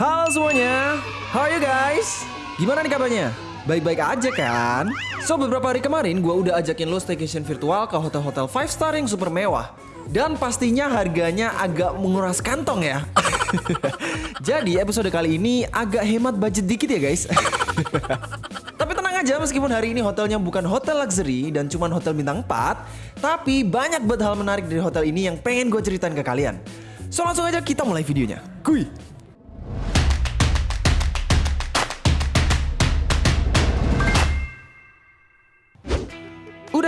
Halo semuanya, how are you guys? Gimana nih kabarnya? Baik-baik aja kan? So beberapa hari kemarin gue udah ajakin lo staycation virtual ke hotel-hotel 5 star yang super mewah Dan pastinya harganya agak menguras kantong ya Jadi episode kali ini agak hemat budget dikit ya guys Tapi tenang aja meskipun hari ini hotelnya bukan hotel luxury dan cuma hotel bintang 4 Tapi banyak banget hal menarik dari hotel ini yang pengen gue ceritain ke kalian So langsung aja kita mulai videonya Kuy!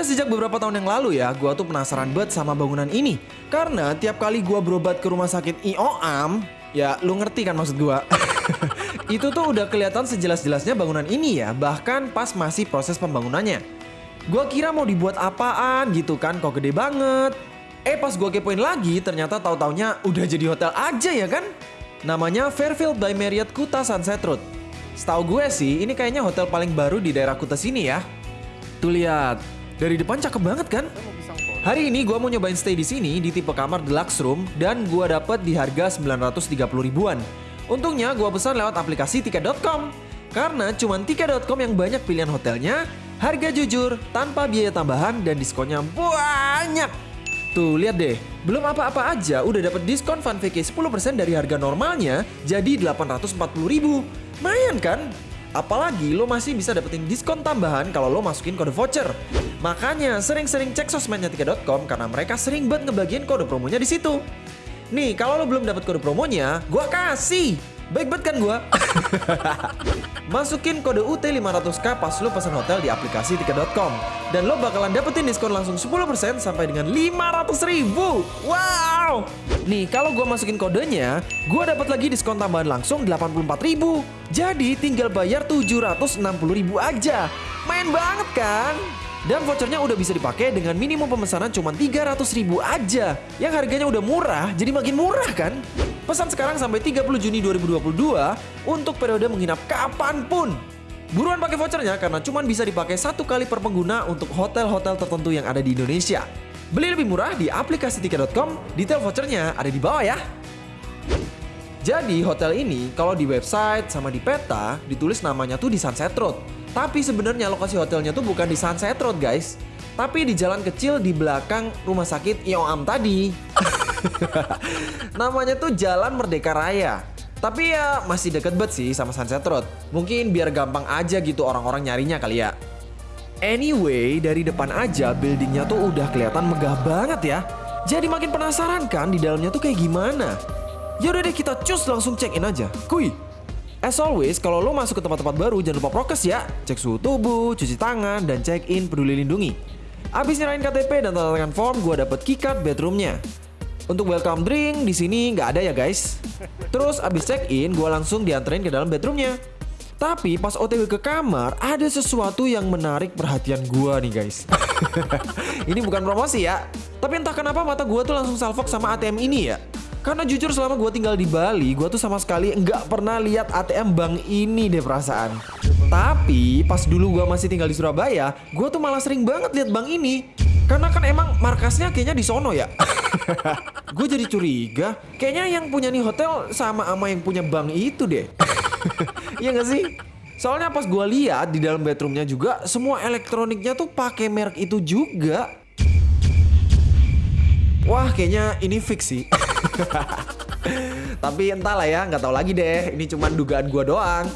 Udah sejak beberapa tahun yang lalu ya, gua tuh penasaran banget sama bangunan ini. Karena tiap kali gua berobat ke rumah sakit IOAM, ya lu ngerti kan maksud gua. itu tuh udah kelihatan sejelas-jelasnya bangunan ini ya, bahkan pas masih proses pembangunannya. Gua kira mau dibuat apaan gitu kan, kok gede banget. Eh pas gua kepoin lagi, ternyata tahu-taunya udah jadi hotel aja ya kan? Namanya Fairfield by Marriott Kuta Sunset Road. Setahu gue sih, ini kayaknya hotel paling baru di daerah Kuta sini ya. Tuh lihat, dari depan cakep banget kan? Hari ini gue mau nyobain stay di sini di tipe kamar deluxe room dan gue dapet di harga 930 ribuan. Untungnya gue pesan lewat aplikasi tiket.com. Karena cuma tiket.com yang banyak pilihan hotelnya, harga jujur, tanpa biaya tambahan dan diskonnya banyak. Tuh lihat deh, belum apa-apa aja udah dapet diskon Fun VK 10% dari harga normalnya jadi 840 ribu. Mayan kan? Apalagi lo masih bisa dapetin diskon tambahan kalau lo masukin kode voucher. Makanya sering-sering cek sosmednya tiket.com karena mereka sering banget ngebagiin kode promonya di situ. Nih, kalau lo belum dapat kode promonya, gua kasih. Baik banget kan gua? Masukin kode UT500K pas lo pesan hotel di aplikasi tiket.com dan lo bakalan dapetin diskon langsung 10% sampai dengan 500 ribu. Wow! Nih, kalau gua masukin kodenya, gua dapat lagi diskon tambahan langsung 84 ribu. Jadi tinggal bayar 760 ribu aja. Main banget kan? Dan vouchernya udah bisa dipakai dengan minimum pemesanan cuma 300 ribu aja. Yang harganya udah murah, jadi makin murah kan? Pesan sekarang sampai 30 Juni 2022 untuk periode menginap kapan pun. Buruan pakai vouchernya karena cuma bisa dipakai satu kali per pengguna untuk hotel-hotel tertentu yang ada di Indonesia. Beli lebih murah di aplikasi tiket.com, detail vouchernya ada di bawah ya. Jadi hotel ini kalau di website sama di peta ditulis namanya tuh di Sunset Road. Tapi sebenarnya lokasi hotelnya tuh bukan di Sunset Road guys. Tapi di jalan kecil di belakang rumah sakit IOAM tadi. Namanya tuh Jalan Merdeka Raya. Tapi ya masih deket banget sih sama Sunset Road. Mungkin biar gampang aja gitu orang-orang nyarinya kali ya. Anyway, dari depan aja buildingnya tuh udah kelihatan megah banget ya. Jadi makin penasaran kan di dalamnya tuh kayak gimana. Yaudah deh kita cus langsung check in aja. Kuy! As always, kalau lo masuk ke tempat-tempat baru jangan lupa prokes ya. Cek suhu tubuh, cuci tangan, dan check in peduli lindungi. Abis nyerahin KTP dan tanda tangan form, gue dapet keycard bedroomnya. Untuk welcome drink di sini nggak ada ya guys. Terus abis check in, gue langsung dianterin ke dalam bedroomnya. Tapi pas OTW ke kamar, ada sesuatu yang menarik perhatian gue nih guys. ini bukan promosi ya. Tapi entah kenapa mata gue tuh langsung salfok sama ATM ini ya. Karena jujur selama gue tinggal di Bali, gue tuh sama sekali nggak pernah lihat ATM bank ini deh perasaan. Tapi pas dulu gue masih tinggal di Surabaya, gue tuh malah sering banget lihat bank ini. Karena kan emang markasnya kayaknya di sono ya. gue jadi curiga, kayaknya yang punya nih hotel sama ama yang punya bank itu deh. Iya gak sih? Soalnya pas gue lihat di dalam bedroomnya juga semua elektroniknya tuh pakai merek itu juga. Wah kayaknya ini fix sih. Tapi entahlah ya, nggak tahu lagi deh. Ini cuma dugaan gua doang.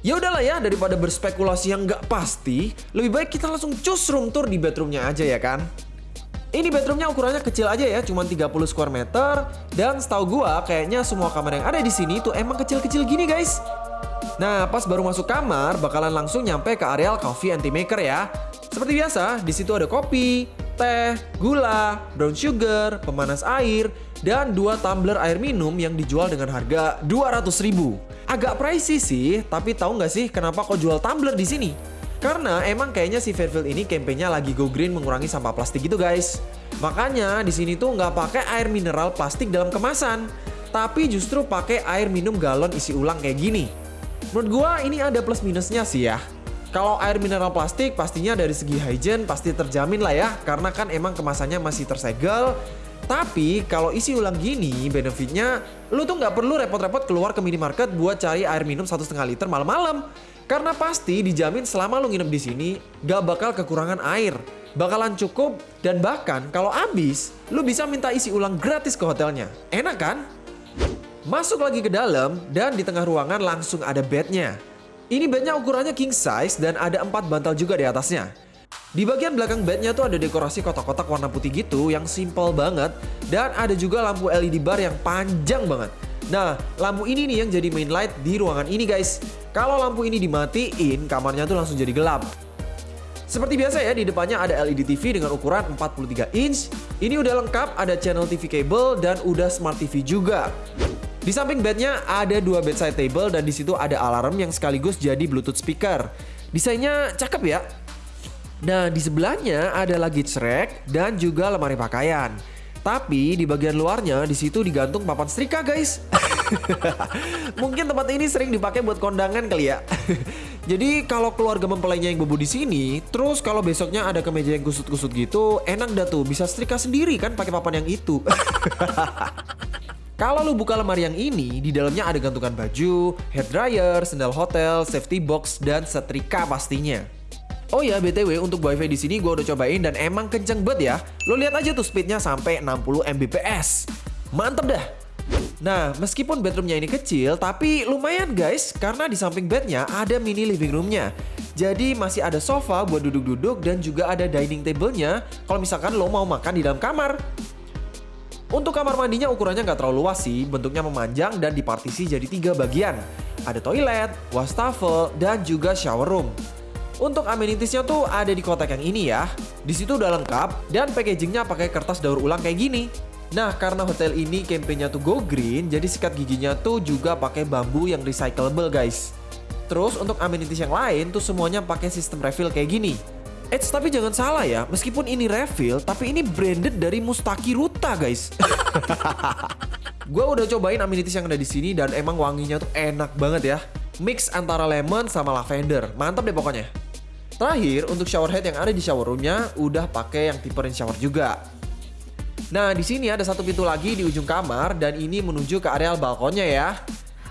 Ya udahlah ya, daripada berspekulasi yang nggak pasti, lebih baik kita langsung cus room tour di bedroomnya aja ya kan. Ini bedroomnya ukurannya kecil aja ya, cuma 30 square meter. Dan setahu gua, kayaknya semua kamar yang ada di sini tuh emang kecil-kecil gini guys. Nah, pas baru masuk kamar, bakalan langsung nyampe ke areal coffee anti maker ya. Seperti biasa, di situ ada kopi, teh, gula, brown sugar, pemanas air, dan dua tumbler air minum yang dijual dengan harga 200 ribu. Agak pricey sih, tapi tahu nggak sih kenapa kok jual tumbler di sini? Karena emang kayaknya si Fairfield ini kampanyenya lagi go green mengurangi sampah plastik gitu guys. Makanya di sini tuh nggak pakai air mineral plastik dalam kemasan, tapi justru pakai air minum galon isi ulang kayak gini. Menurut gua ini ada plus minusnya sih ya. Kalau air mineral plastik pastinya dari segi hygiene pasti terjamin lah ya, karena kan emang kemasannya masih tersegel. Tapi kalau isi ulang gini, benefitnya lu tuh nggak perlu repot-repot keluar ke minimarket buat cari air minum satu setengah liter malam-malam. Karena pasti dijamin selama lu nginep di sini, gak bakal kekurangan air. Bakalan cukup dan bahkan kalau habis, lu bisa minta isi ulang gratis ke hotelnya. Enak kan? Masuk lagi ke dalam dan di tengah ruangan langsung ada bednya. Ini bednya ukurannya king size dan ada empat bantal juga di atasnya. Di bagian belakang bednya tuh ada dekorasi kotak-kotak warna putih gitu yang simple banget dan ada juga lampu LED bar yang panjang banget. Nah, lampu ini nih yang jadi main light di ruangan ini guys. Kalau lampu ini dimatiin, kamarnya tuh langsung jadi gelap. Seperti biasa ya, di depannya ada LED TV dengan ukuran 43 inch. Ini udah lengkap, ada channel TV cable dan udah smart TV juga. Di samping bednya ada dua bedside table dan di situ ada alarm yang sekaligus jadi Bluetooth speaker. Desainnya cakep ya. Nah, di sebelahnya ada luggage rack dan juga lemari pakaian. Tapi di bagian luarnya di situ digantung papan setrika, guys. Mungkin tempat ini sering dipakai buat kondangan kali ya. Jadi kalau keluarga mempelainya yang bobo di sini, terus kalau besoknya ada kemeja yang kusut-kusut gitu, enak dah tuh bisa setrika sendiri kan pakai papan yang itu. Kalau lu buka lemari yang ini, di dalamnya ada gantungan baju, hair dryer, sendal hotel, safety box, dan setrika pastinya. Oh ya, BTW untuk wifi di sini gue udah cobain dan emang kenceng banget ya. Lo lihat aja tuh speednya sampai 60 Mbps. Mantep dah. Nah, meskipun bedroomnya ini kecil, tapi lumayan guys, karena di samping bednya ada mini living roomnya. Jadi masih ada sofa buat duduk-duduk dan juga ada dining table-nya kalau misalkan lo mau makan di dalam kamar. Untuk kamar mandinya ukurannya nggak terlalu luas sih, bentuknya memanjang dan dipartisi jadi tiga bagian. Ada toilet, wastafel, dan juga shower room. Untuk amenitiesnya tuh ada di kotak yang ini ya. Di situ udah lengkap dan packagingnya pakai kertas daur ulang kayak gini. Nah, karena hotel ini campaignnya tuh go green, jadi sikat giginya tuh juga pakai bambu yang recyclable guys. Terus untuk amenities yang lain tuh semuanya pakai sistem refill kayak gini. Eits, tapi jangan salah ya, meskipun ini refill, tapi ini branded dari Mustaki Ruta, guys. gue udah cobain amenities yang ada di sini dan emang wanginya tuh enak banget ya. Mix antara lemon sama lavender, mantap deh pokoknya. Terakhir, untuk shower head yang ada di shower roomnya udah pakai yang tipe rain shower juga. Nah, di sini ada satu pintu lagi di ujung kamar dan ini menuju ke areal balkonnya ya.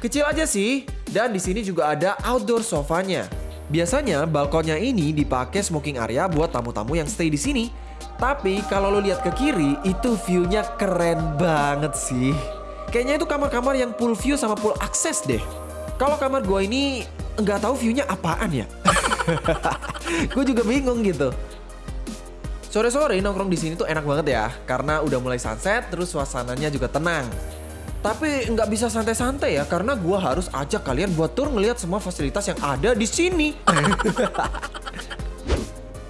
Kecil aja sih, dan di sini juga ada outdoor sofanya. Biasanya balkonnya ini dipakai smoking area buat tamu-tamu yang stay di sini. Tapi kalau lo lihat ke kiri, itu view-nya keren banget sih. Kayaknya itu kamar-kamar yang full view sama full akses deh. Kalau kamar gua ini nggak tahu view-nya apaan ya. gue juga bingung gitu. Sore-sore nongkrong di sini tuh enak banget ya, karena udah mulai sunset, terus suasananya juga tenang. Tapi nggak bisa santai-santai ya karena gua harus ajak kalian buat tur ngelihat semua fasilitas yang ada di sini.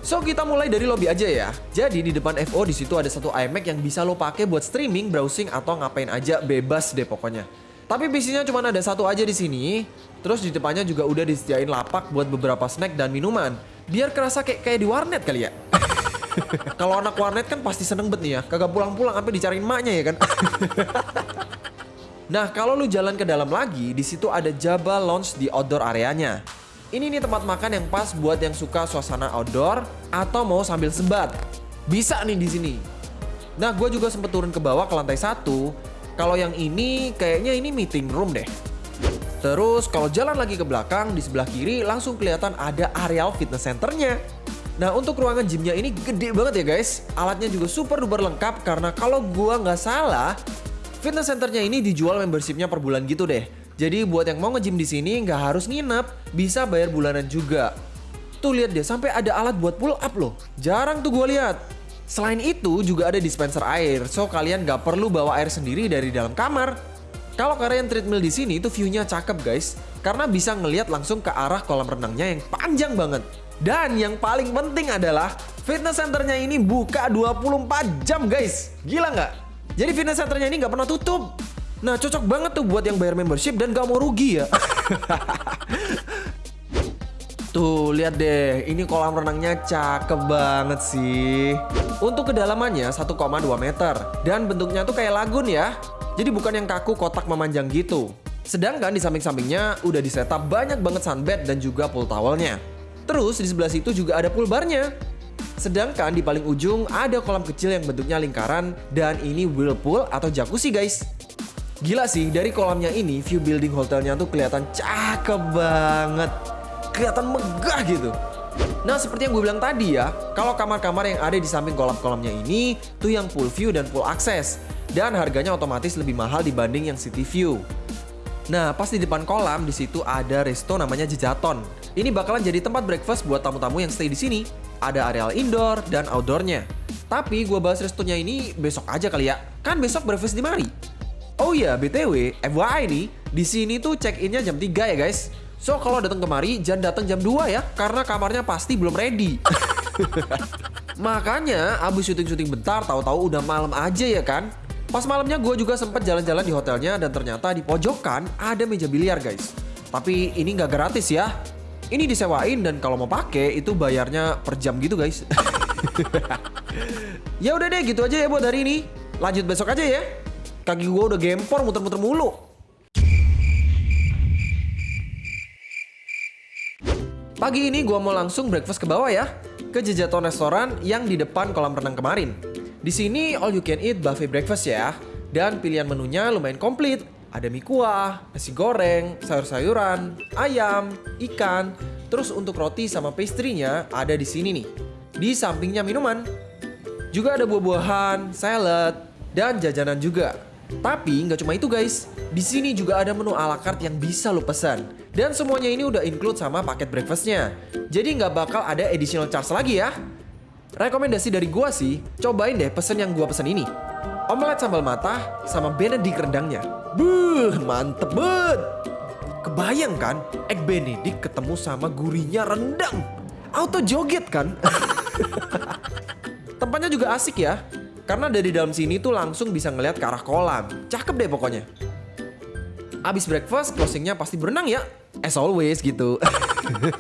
so kita mulai dari lobby aja ya. Jadi di depan FO di situ ada satu iMac yang bisa lo pakai buat streaming, browsing atau ngapain aja bebas deh pokoknya. Tapi bisnisnya cuma ada satu aja di sini. Terus di depannya juga udah disediain lapak buat beberapa snack dan minuman. Biar kerasa kayak kayak di warnet kali ya. Kalau anak warnet kan pasti seneng banget nih ya. Kagak pulang-pulang sampai dicariin maknya ya kan. Nah, kalau lu jalan ke dalam lagi, di situ ada Jabba Lounge di outdoor areanya. Ini nih tempat makan yang pas buat yang suka suasana outdoor atau mau sambil sebat. Bisa nih di sini. Nah, gue juga sempet turun ke bawah ke lantai satu. Kalau yang ini kayaknya ini meeting room deh. Terus kalau jalan lagi ke belakang di sebelah kiri langsung kelihatan ada areal fitness centernya. Nah untuk ruangan gymnya ini gede banget ya guys. Alatnya juga super duper lengkap karena kalau gua nggak salah Fitness centernya ini dijual membershipnya per bulan gitu deh. Jadi buat yang mau nge-gym di sini nggak harus nginep, bisa bayar bulanan juga. Tuh lihat deh, sampai ada alat buat pull up loh. Jarang tuh gue lihat. Selain itu juga ada dispenser air, so kalian nggak perlu bawa air sendiri dari dalam kamar. Kalau kalian treadmill di sini itu view-nya cakep guys, karena bisa ngelihat langsung ke arah kolam renangnya yang panjang banget. Dan yang paling penting adalah fitness centernya ini buka 24 jam guys. Gila nggak? Jadi fitness centernya ini nggak pernah tutup. Nah cocok banget tuh buat yang bayar membership dan gak mau rugi ya. Tuh lihat deh, ini kolam renangnya cakep banget sih. Untuk kedalamannya 1,2 meter dan bentuknya tuh kayak lagun ya. Jadi bukan yang kaku kotak memanjang gitu. Sedangkan di samping-sampingnya udah disetup banyak banget sunbed dan juga pool towelnya. Terus di sebelah situ juga ada pool barnya. Sedangkan di paling ujung ada kolam kecil yang bentuknya lingkaran dan ini whirlpool atau jacuzzi guys. Gila sih, dari kolamnya ini view building hotelnya tuh kelihatan cakep banget. Kelihatan megah gitu. Nah seperti yang gue bilang tadi ya, kalau kamar-kamar yang ada di samping kolam-kolamnya ini tuh yang full view dan full access. Dan harganya otomatis lebih mahal dibanding yang city view. Nah, pas di depan kolam di situ ada resto namanya Jejaton. Ini bakalan jadi tempat breakfast buat tamu-tamu yang stay di sini. Ada areal indoor dan outdoornya. Tapi gue bahas restonya ini besok aja kali ya. Kan besok breakfast di mari. Oh iya, BTW, FYI nih, di sini tuh check-innya jam 3 ya guys. So kalau datang kemari jangan datang jam 2 ya, karena kamarnya pasti belum ready. Makanya abis syuting-syuting bentar tahu-tahu udah malam aja ya kan. Pas malamnya gue juga sempat jalan-jalan di hotelnya dan ternyata di pojokan ada meja biliar guys. Tapi ini nggak gratis ya. Ini disewain dan kalau mau pakai itu bayarnya per jam gitu guys. ya udah deh gitu aja ya buat hari ini. Lanjut besok aja ya. Kaki gue udah gempor muter-muter mulu. Pagi ini gue mau langsung breakfast ke bawah ya. Ke Jejaton Restoran yang di depan kolam renang kemarin. Di sini all you can eat buffet breakfast ya. Dan pilihan menunya lumayan komplit. Ada mie kuah, nasi goreng, sayur-sayuran, ayam, ikan. Terus untuk roti sama pastry-nya ada di sini nih. Di sampingnya minuman. Juga ada buah-buahan, salad, dan jajanan juga. Tapi nggak cuma itu guys. Di sini juga ada menu ala carte yang bisa lo pesan. Dan semuanya ini udah include sama paket breakfastnya. Jadi nggak bakal ada additional charge lagi ya. Rekomendasi dari gua sih, cobain deh pesen yang gua pesen ini. Omelet sambal mata sama benedict rendangnya. Buh, mantep banget. Kebayang kan, egg benedict ketemu sama gurihnya rendang. Auto joget kan? Tempatnya juga asik ya. Karena dari dalam sini tuh langsung bisa ngeliat ke arah kolam. Cakep deh pokoknya. Abis breakfast, closingnya pasti berenang ya. As always gitu.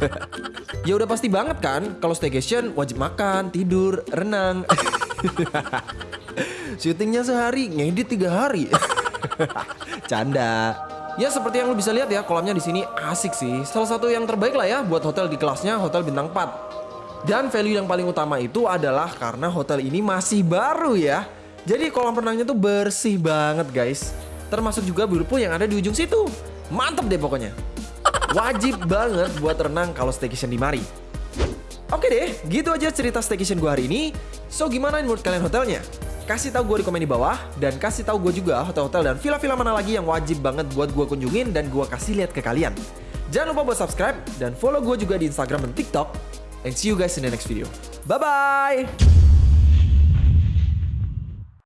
ya udah pasti banget kan kalau staycation wajib makan, tidur, renang. Syutingnya sehari, ngedit tiga hari. Canda. Ya seperti yang lo bisa lihat ya, kolamnya di sini asik sih. Salah satu yang terbaik lah ya buat hotel di kelasnya hotel bintang 4. Dan value yang paling utama itu adalah karena hotel ini masih baru ya. Jadi kolam renangnya tuh bersih banget guys. Termasuk juga whirlpool yang ada di ujung situ. Mantep deh pokoknya. Wajib banget buat renang kalau staycation di Mari. Oke deh, gitu aja cerita staycation gue hari ini. So gimana menurut kalian hotelnya? Kasih tahu gue di komen di bawah dan kasih tahu gue juga hotel-hotel dan villa-villa mana lagi yang wajib banget buat gue kunjungin dan gue kasih lihat ke kalian. Jangan lupa buat subscribe dan follow gue juga di Instagram dan TikTok. And see you guys in the next video. Bye bye.